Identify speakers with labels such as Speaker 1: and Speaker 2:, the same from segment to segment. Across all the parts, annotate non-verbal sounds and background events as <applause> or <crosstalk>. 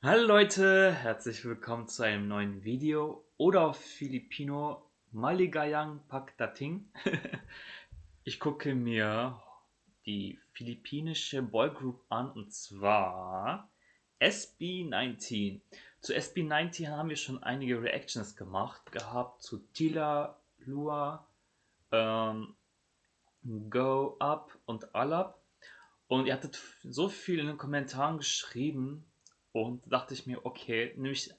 Speaker 1: Hallo Leute, herzlich willkommen zu einem neuen Video oder auf Filipino Maligayang Pagdating. <laughs> ich gucke mir die philippinische Boygroup an und zwar SB19. Zu SB19 haben wir schon einige Reactions gemacht gehabt zu Tila, Lua, ähm, Go Up und Alap. Und ihr hattet so viel in den Kommentaren geschrieben, und dachte ich mir, okay, nehme ich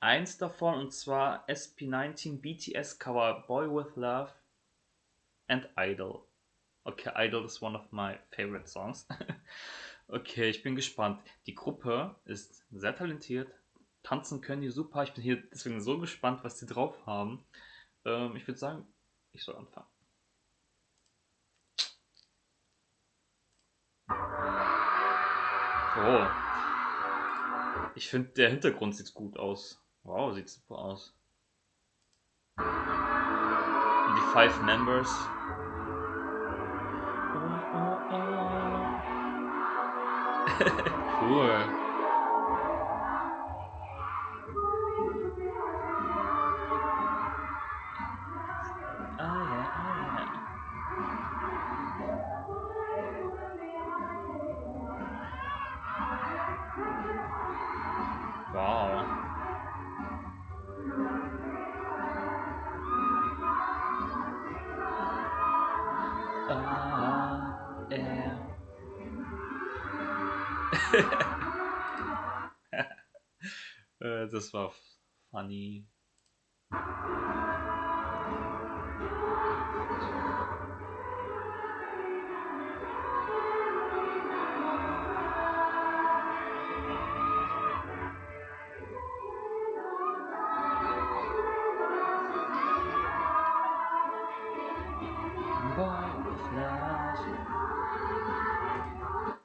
Speaker 1: eins davon und zwar SP19 BTS Cover Boy with Love and Idol. Okay, Idol ist one of my favorite songs. <laughs> okay, ich bin gespannt. Die Gruppe ist sehr talentiert. Tanzen können die super. Ich bin hier deswegen so gespannt, was die drauf haben. Ähm, ich würde sagen, ich soll anfangen. Oh. Ich finde, der Hintergrund sieht gut aus. Wow, sieht super aus. Und die Five Members. <laughs> cool. Yeah. <laughs> das war funny.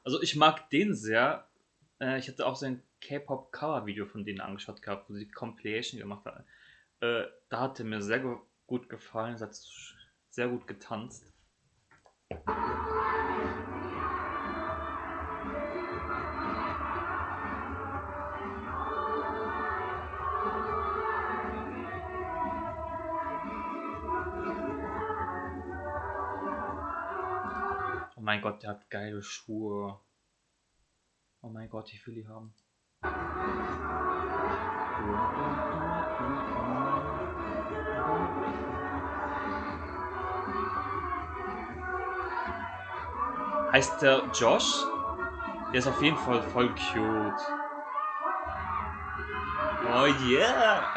Speaker 1: Also ich mag den sehr. Äh, ich hatte auch so ein K-Pop-Cover-Video von denen angeschaut gehabt, wo sie Compilation gemacht haben. Äh, da hat er mir sehr gut gefallen, es hat sehr gut getanzt. Mein Gott, der hat geile Schuhe. Oh mein Gott, ich will die haben. Heißt der Josh? Der ist auf jeden Fall voll cute. Oh yeah!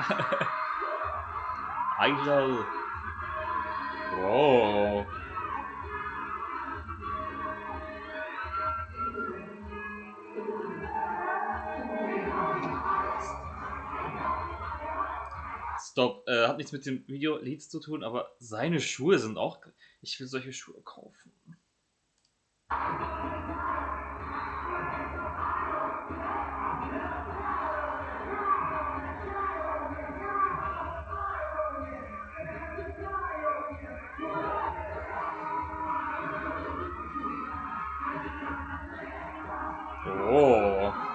Speaker 1: <laughs> Idol! Wow! Stop, äh, hat nichts mit dem Video Leads zu tun, aber seine Schuhe sind auch. Ich will solche Schuhe kaufen. Oh.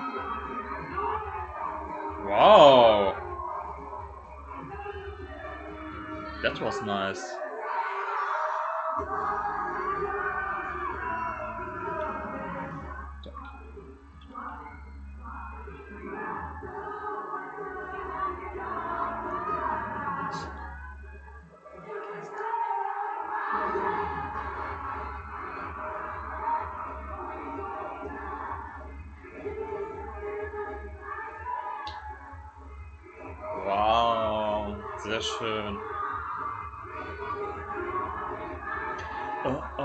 Speaker 1: Was nice. Wow, sehr schön. Wow.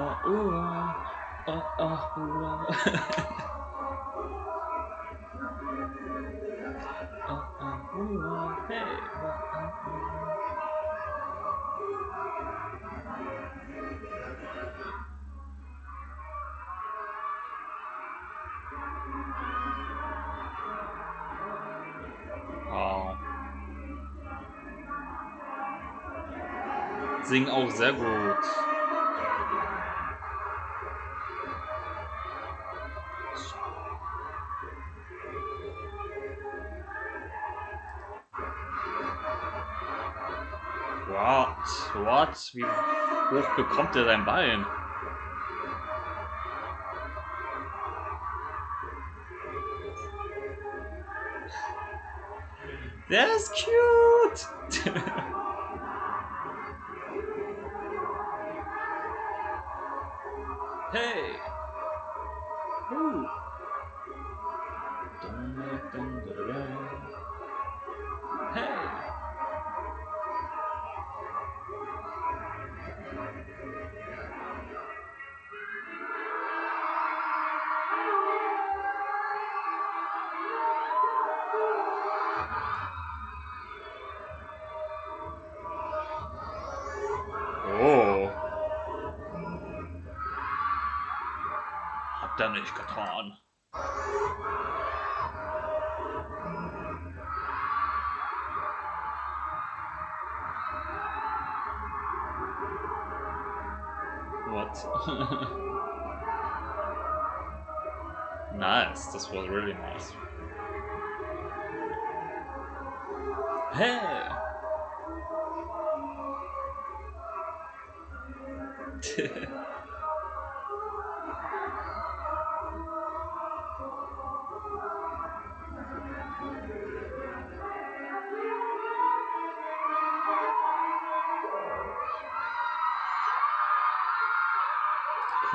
Speaker 1: Singen auch sehr gut. What? Wie hoch bekommt er sein Bein? That's cute! <laughs> hey! Ihr nicht. What? <laughs> nice, this was really nice. Hey! <laughs>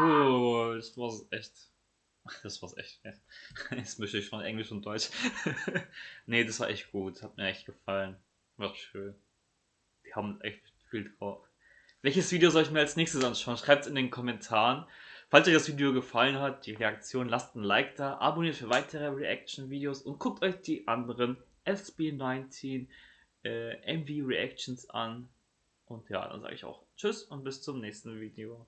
Speaker 1: cool, das war echt. Das war's echt. <laughs> Jetzt mische ich von Englisch und Deutsch. <laughs> nee, das war echt gut. Hat mir echt gefallen. War schön. Die haben echt viel drauf. Welches Video soll ich mir als nächstes anschauen? Schreibt es in den Kommentaren. Falls euch das Video gefallen hat, die Reaktion, lasst ein Like da, abonniert für weitere Reaction-Videos und guckt euch die anderen SB19 äh, MV Reactions an. Und ja, dann sage ich auch Tschüss und bis zum nächsten Video.